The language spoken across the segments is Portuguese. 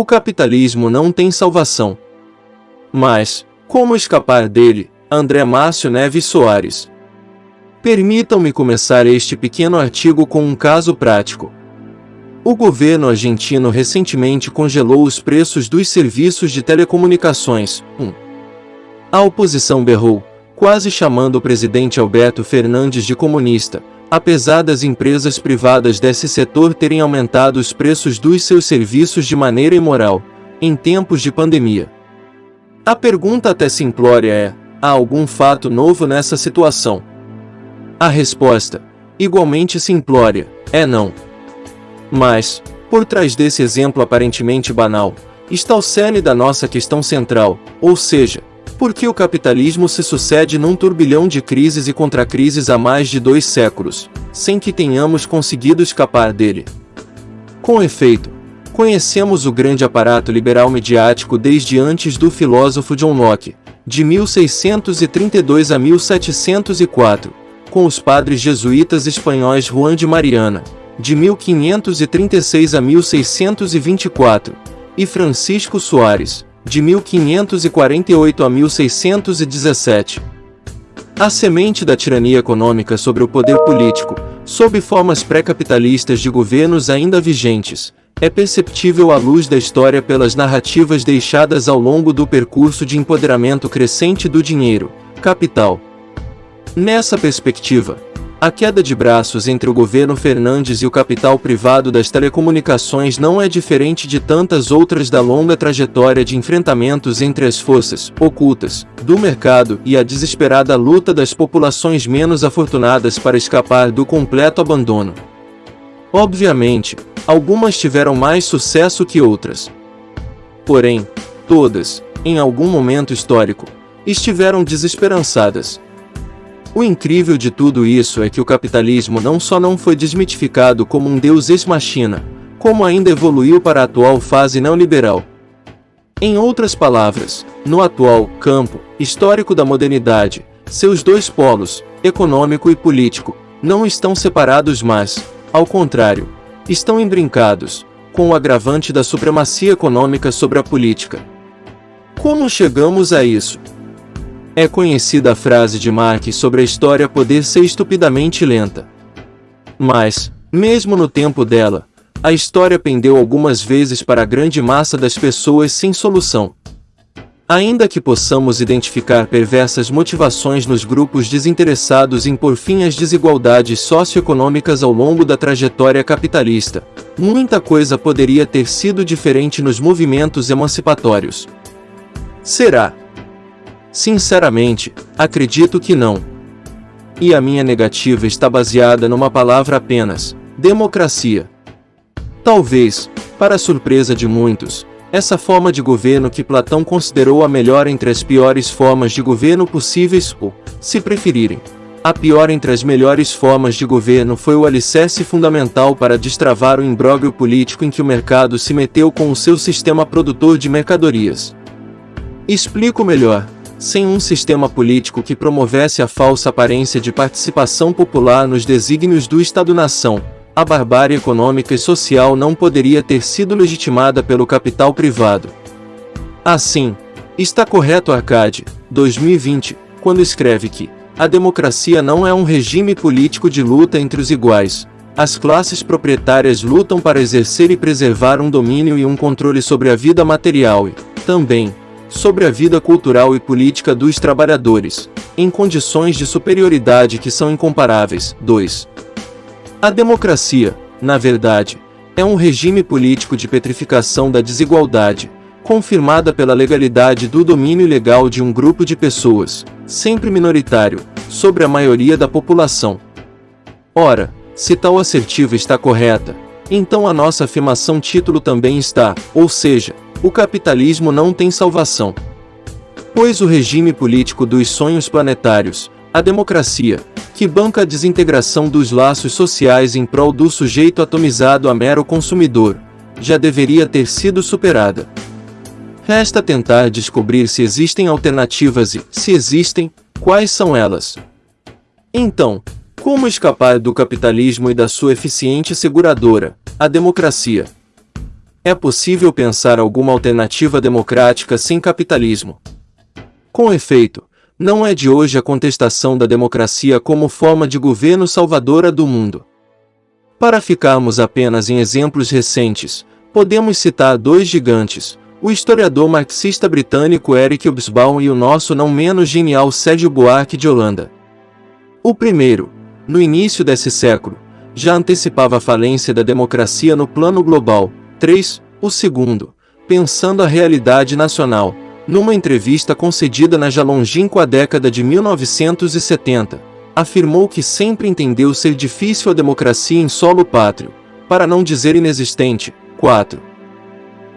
O capitalismo não tem salvação. Mas, como escapar dele? André Márcio Neves Soares. Permitam-me começar este pequeno artigo com um caso prático. O governo argentino recentemente congelou os preços dos serviços de telecomunicações. 1. Um. A oposição berrou, quase chamando o presidente Alberto Fernandes de comunista, apesar das empresas privadas desse setor terem aumentado os preços dos seus serviços de maneira imoral, em tempos de pandemia. A pergunta até simplória é: há algum fato novo nessa situação? A resposta, igualmente simplória, é não. Mas, por trás desse exemplo aparentemente banal, está o cerne da nossa questão central, ou seja, por que o capitalismo se sucede num turbilhão de crises e contra-crises há mais de dois séculos, sem que tenhamos conseguido escapar dele. Com efeito, conhecemos o grande aparato liberal mediático desde antes do filósofo John Locke, de 1632 a 1704, com os padres jesuítas espanhóis Juan de Mariana, de 1536 a 1624, e Francisco Soares, de 1548 a 1617. A semente da tirania econômica sobre o poder político, sob formas pré-capitalistas de governos ainda vigentes, é perceptível à luz da história pelas narrativas deixadas ao longo do percurso de empoderamento crescente do dinheiro, capital. Nessa perspectiva, a queda de braços entre o governo Fernandes e o capital privado das telecomunicações não é diferente de tantas outras da longa trajetória de enfrentamentos entre as forças ocultas do mercado e a desesperada luta das populações menos afortunadas para escapar do completo abandono. Obviamente, algumas tiveram mais sucesso que outras. Porém, todas, em algum momento histórico, estiveram desesperançadas o incrível de tudo isso é que o capitalismo não só não foi desmitificado como um deus ex-machina, como ainda evoluiu para a atual fase neoliberal. Em outras palavras, no atual campo histórico da modernidade, seus dois polos, econômico e político, não estão separados mas, ao contrário, estão embrincados, com o agravante da supremacia econômica sobre a política. Como chegamos a isso? É conhecida a frase de Marx sobre a história poder ser estupidamente lenta. Mas, mesmo no tempo dela, a história pendeu algumas vezes para a grande massa das pessoas sem solução. Ainda que possamos identificar perversas motivações nos grupos desinteressados em por fim as desigualdades socioeconômicas ao longo da trajetória capitalista, muita coisa poderia ter sido diferente nos movimentos emancipatórios. Será, Sinceramente, acredito que não. E a minha negativa está baseada numa palavra apenas: democracia. Talvez, para surpresa de muitos, essa forma de governo que Platão considerou a melhor entre as piores formas de governo possíveis, ou, se preferirem, a pior entre as melhores formas de governo foi o alicerce fundamental para destravar o imbróglio político em que o mercado se meteu com o seu sistema produtor de mercadorias. Explico melhor. Sem um sistema político que promovesse a falsa aparência de participação popular nos desígnios do Estado-nação, a barbárie econômica e social não poderia ter sido legitimada pelo capital privado. Assim, está correto Arcade, 2020, quando escreve que a democracia não é um regime político de luta entre os iguais. As classes proprietárias lutam para exercer e preservar um domínio e um controle sobre a vida material e, também, sobre a vida cultural e política dos trabalhadores, em condições de superioridade que são incomparáveis. 2. A democracia, na verdade, é um regime político de petrificação da desigualdade, confirmada pela legalidade do domínio legal de um grupo de pessoas, sempre minoritário, sobre a maioria da população. Ora, se tal assertiva está correta, então a nossa afirmação título também está, ou seja, o capitalismo não tem salvação. Pois o regime político dos sonhos planetários, a democracia, que banca a desintegração dos laços sociais em prol do sujeito atomizado a mero consumidor, já deveria ter sido superada. Resta tentar descobrir se existem alternativas e, se existem, quais são elas. Então, como escapar do capitalismo e da sua eficiente seguradora, a democracia? é possível pensar alguma alternativa democrática sem capitalismo. Com efeito, não é de hoje a contestação da democracia como forma de governo salvadora do mundo. Para ficarmos apenas em exemplos recentes, podemos citar dois gigantes, o historiador marxista britânico Eric Hobsbawm e o nosso não menos genial Sérgio Buarque de Holanda. O primeiro, no início desse século, já antecipava a falência da democracia no plano global. 3. O segundo, pensando a realidade nacional, numa entrevista concedida na já longínqua década de 1970, afirmou que sempre entendeu ser difícil a democracia em solo pátrio, para não dizer inexistente. 4.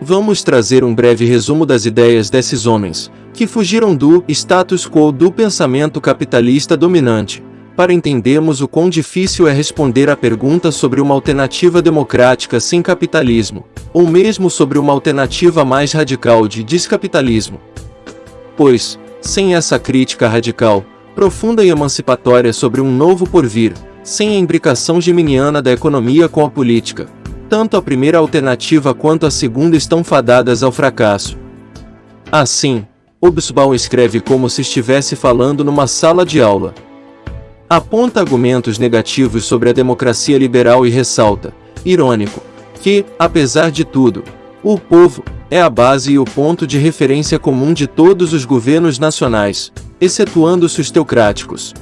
Vamos trazer um breve resumo das ideias desses homens, que fugiram do status quo do pensamento capitalista dominante, para entendermos o quão difícil é responder à pergunta sobre uma alternativa democrática sem capitalismo, ou mesmo sobre uma alternativa mais radical de descapitalismo. Pois, sem essa crítica radical, profunda e emancipatória sobre um novo porvir, sem a imbricação geminiana da economia com a política, tanto a primeira alternativa quanto a segunda estão fadadas ao fracasso. Assim, Obsbaum escreve como se estivesse falando numa sala de aula, aponta argumentos negativos sobre a democracia liberal e ressalta, irônico, que, apesar de tudo, o povo é a base e o ponto de referência comum de todos os governos nacionais, excetuando os teocráticos.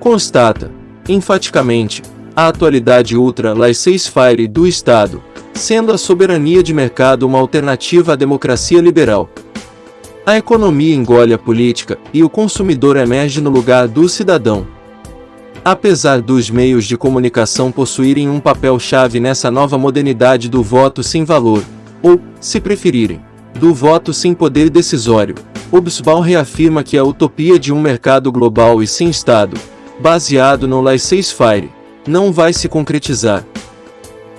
Constata, enfaticamente, a atualidade ultra-laissez-faire do Estado, sendo a soberania de mercado uma alternativa à democracia liberal. A economia engole a política e o consumidor emerge no lugar do cidadão. Apesar dos meios de comunicação possuírem um papel-chave nessa nova modernidade do voto sem valor, ou, se preferirem, do voto sem poder decisório, Hobsbawm reafirma que a utopia de um mercado global e sem Estado, baseado no laissez-faire, não vai se concretizar.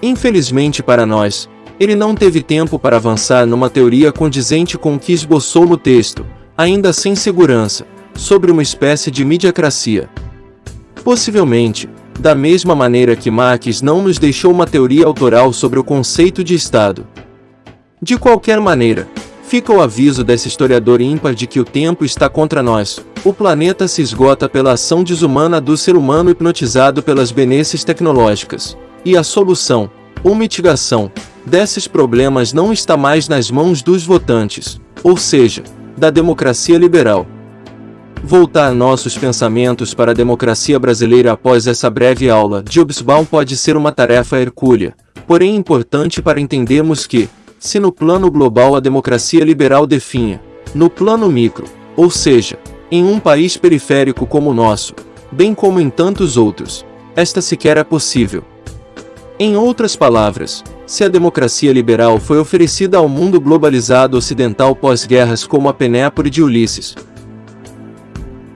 Infelizmente para nós, ele não teve tempo para avançar numa teoria condizente com o que esboçou no texto, ainda sem segurança, sobre uma espécie de mediacracia. Possivelmente, da mesma maneira que Marx não nos deixou uma teoria autoral sobre o conceito de Estado. De qualquer maneira, fica o aviso desse historiador ímpar de que o tempo está contra nós. O planeta se esgota pela ação desumana do ser humano hipnotizado pelas benesses tecnológicas. E a solução, ou mitigação, desses problemas não está mais nas mãos dos votantes, ou seja, da democracia liberal. Voltar nossos pensamentos para a democracia brasileira após essa breve aula de Hobsbawm pode ser uma tarefa hercúlea, porém importante para entendermos que, se no plano global a democracia liberal definha, no plano micro, ou seja, em um país periférico como o nosso, bem como em tantos outros, esta sequer é possível. Em outras palavras, se a democracia liberal foi oferecida ao mundo globalizado ocidental pós-guerras como a Penépore de Ulisses,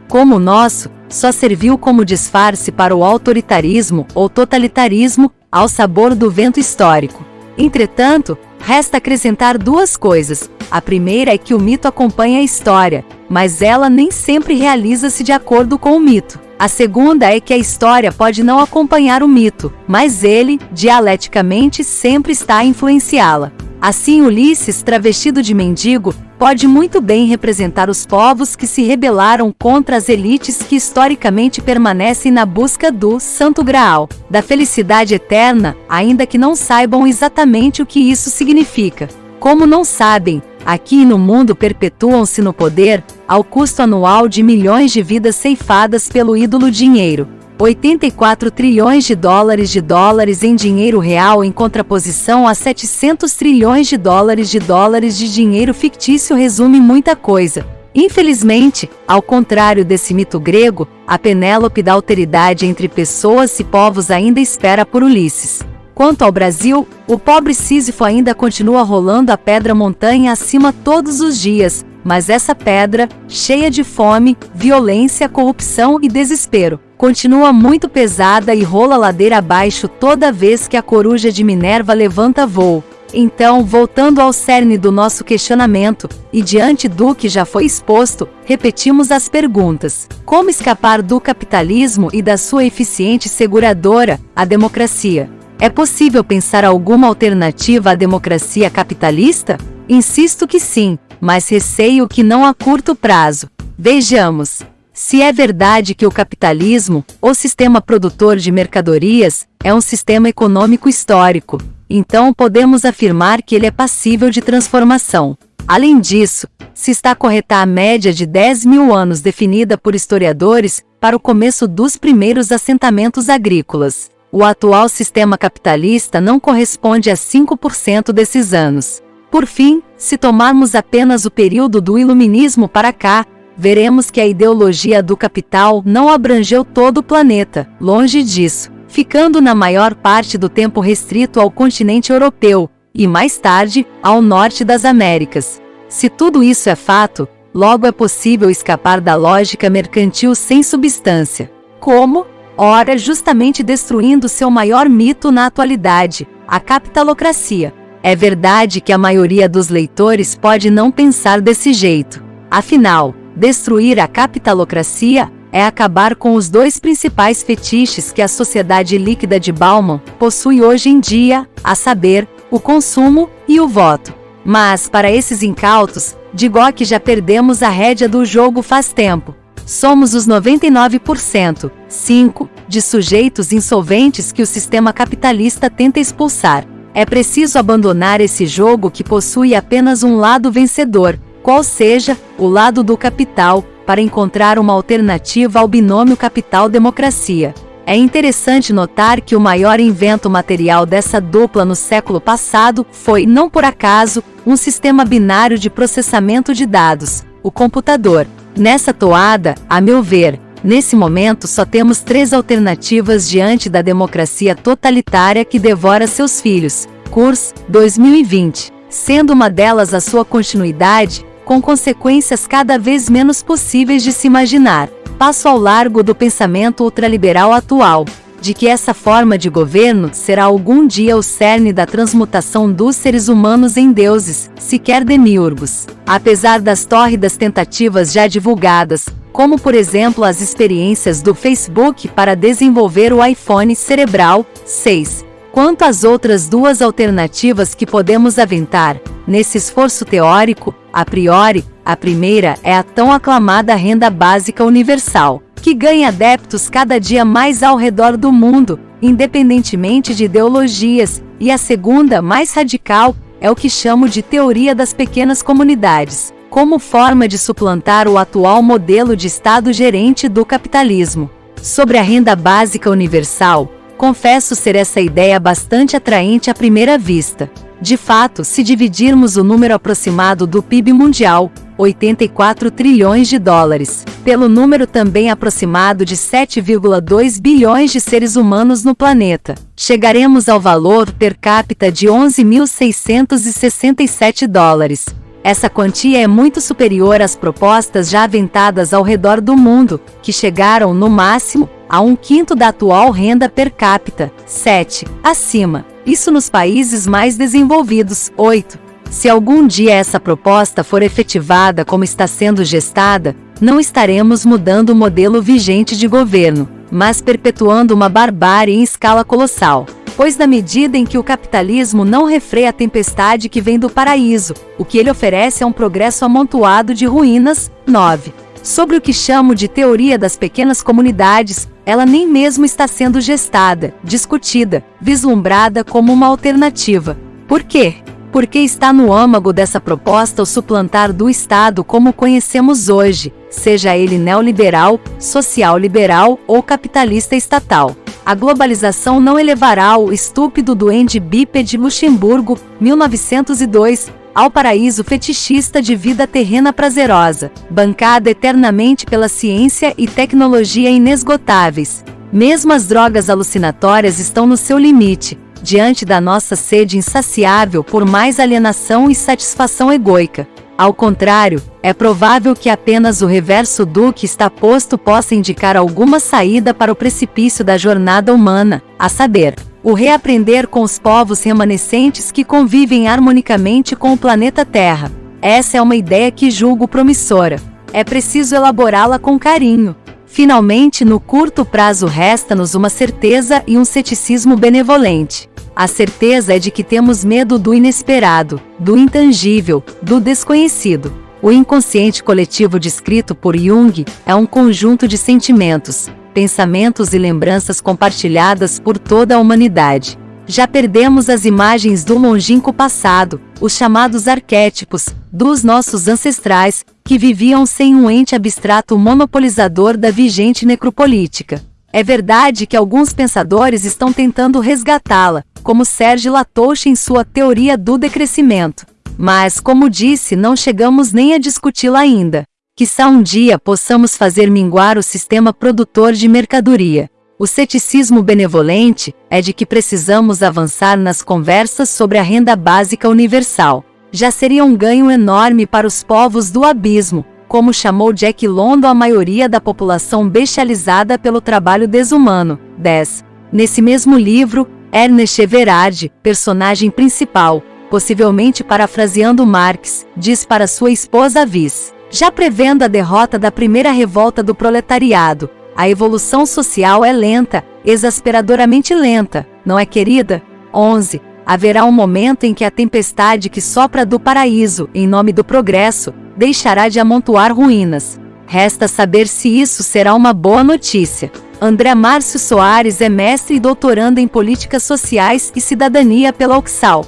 como o nosso, só serviu como disfarce para o autoritarismo ou totalitarismo, ao sabor do vento histórico. Entretanto, resta acrescentar duas coisas. A primeira é que o mito acompanha a história, mas ela nem sempre realiza-se de acordo com o mito. A segunda é que a história pode não acompanhar o mito, mas ele, dialeticamente, sempre está a influenciá-la. Assim, Ulisses, travestido de mendigo, pode muito bem representar os povos que se rebelaram contra as elites que historicamente permanecem na busca do Santo Graal, da felicidade eterna, ainda que não saibam exatamente o que isso significa. Como não sabem, aqui no mundo perpetuam-se no poder, ao custo anual de milhões de vidas ceifadas pelo ídolo dinheiro. 84 trilhões de dólares de dólares em dinheiro real em contraposição a 700 trilhões de dólares de dólares de dinheiro fictício resume muita coisa. Infelizmente, ao contrário desse mito grego, a Penélope da alteridade entre pessoas e povos ainda espera por Ulisses. Quanto ao Brasil, o pobre Sísifo ainda continua rolando a pedra montanha acima todos os dias, mas essa pedra, cheia de fome, violência, corrupção e desespero, continua muito pesada e rola ladeira abaixo toda vez que a coruja de Minerva levanta voo. Então, voltando ao cerne do nosso questionamento, e diante do que já foi exposto, repetimos as perguntas: como escapar do capitalismo e da sua eficiente seguradora, a democracia? É possível pensar alguma alternativa à democracia capitalista? Insisto que sim, mas receio que não a curto prazo. Vejamos. Se é verdade que o capitalismo, o sistema produtor de mercadorias, é um sistema econômico histórico, então podemos afirmar que ele é passível de transformação. Além disso, se está correta a média de 10 mil anos definida por historiadores para o começo dos primeiros assentamentos agrícolas. O atual sistema capitalista não corresponde a 5% desses anos. Por fim, se tomarmos apenas o período do Iluminismo para cá, veremos que a ideologia do capital não abrangeu todo o planeta, longe disso, ficando na maior parte do tempo restrito ao continente europeu e, mais tarde, ao norte das Américas. Se tudo isso é fato, logo é possível escapar da lógica mercantil sem substância. Como? ora justamente destruindo seu maior mito na atualidade, a capitalocracia. É verdade que a maioria dos leitores pode não pensar desse jeito. Afinal, destruir a capitalocracia é acabar com os dois principais fetiches que a sociedade líquida de Bauman possui hoje em dia, a saber, o consumo e o voto. Mas, para esses incautos, digo que já perdemos a rédea do jogo faz tempo. Somos os 99%, 5, de sujeitos insolventes que o sistema capitalista tenta expulsar. É preciso abandonar esse jogo que possui apenas um lado vencedor, qual seja o lado do capital, para encontrar uma alternativa ao binômio capital-democracia. É interessante notar que o maior invento material dessa dupla no século passado foi, não por acaso, um sistema binário de processamento de dados, o computador. Nessa toada, a meu ver, nesse momento só temos três alternativas diante da democracia totalitária que devora seus filhos. Kurs, 2020. Sendo uma delas a sua continuidade, com consequências cada vez menos possíveis de se imaginar. Passo ao largo do pensamento ultraliberal atual, de que essa forma de governo será algum dia o cerne da transmutação dos seres humanos em deuses, sequer demiurgos. Apesar das tórridas tentativas já divulgadas, como por exemplo as experiências do Facebook para desenvolver o iPhone cerebral 6. Quanto às outras duas alternativas que podemos aventar, nesse esforço teórico, a priori, a primeira é a tão aclamada renda básica universal, que ganha adeptos cada dia mais ao redor do mundo, independentemente de ideologias, e a segunda, mais radical, é o que chamo de teoria das pequenas comunidades, como forma de suplantar o atual modelo de Estado gerente do capitalismo. Sobre a renda básica universal, confesso ser essa ideia bastante atraente à primeira vista. De fato, se dividirmos o número aproximado do PIB mundial, 84 trilhões de dólares, pelo número também aproximado de 7,2 bilhões de seres humanos no planeta. Chegaremos ao valor per capita de 11.667 dólares. Essa quantia é muito superior às propostas já aventadas ao redor do mundo, que chegaram, no máximo, a um quinto da atual renda per capita, 7, acima. Isso nos países mais desenvolvidos, 8. Se algum dia essa proposta for efetivada como está sendo gestada, não estaremos mudando o modelo vigente de governo, mas perpetuando uma barbárie em escala colossal. Pois na medida em que o capitalismo não refreia a tempestade que vem do paraíso, o que ele oferece é um progresso amontoado de ruínas. 9. Sobre o que chamo de teoria das pequenas comunidades, ela nem mesmo está sendo gestada, discutida, vislumbrada como uma alternativa. Por quê? porque está no âmago dessa proposta o suplantar do Estado como conhecemos hoje, seja ele neoliberal, social-liberal ou capitalista estatal. A globalização não elevará o estúpido duende bípede Luxemburgo, 1902, ao paraíso fetichista de vida terrena prazerosa, bancada eternamente pela ciência e tecnologia inesgotáveis. Mesmo as drogas alucinatórias estão no seu limite, diante da nossa sede insaciável por mais alienação e satisfação egoica. Ao contrário, é provável que apenas o reverso do que está posto possa indicar alguma saída para o precipício da jornada humana, a saber, o reaprender com os povos remanescentes que convivem harmonicamente com o planeta Terra. Essa é uma ideia que julgo promissora. É preciso elaborá-la com carinho. Finalmente, no curto prazo, resta-nos uma certeza e um ceticismo benevolente. A certeza é de que temos medo do inesperado, do intangível, do desconhecido. O inconsciente coletivo descrito por Jung é um conjunto de sentimentos, pensamentos e lembranças compartilhadas por toda a humanidade. Já perdemos as imagens do longínquo passado, os chamados arquétipos, dos nossos ancestrais, que viviam sem um ente abstrato monopolizador da vigente necropolítica. É verdade que alguns pensadores estão tentando resgatá-la, como Serge Latouche em sua teoria do decrescimento. Mas, como disse, não chegamos nem a discuti-la ainda. Quizá um dia possamos fazer minguar o sistema produtor de mercadoria. O ceticismo benevolente é de que precisamos avançar nas conversas sobre a renda básica universal já seria um ganho enorme para os povos do abismo, como chamou Jack London a maioria da população bestializada pelo trabalho desumano. 10. Nesse mesmo livro, Ernest Everard, personagem principal, possivelmente parafraseando Marx, diz para sua esposa Viz, já prevendo a derrota da primeira revolta do proletariado, a evolução social é lenta, exasperadoramente lenta, não é querida? 11 haverá um momento em que a tempestade que sopra do paraíso, em nome do progresso, deixará de amontoar ruínas. Resta saber se isso será uma boa notícia. André Márcio Soares é mestre e doutorando em Políticas Sociais e Cidadania pela Uxal.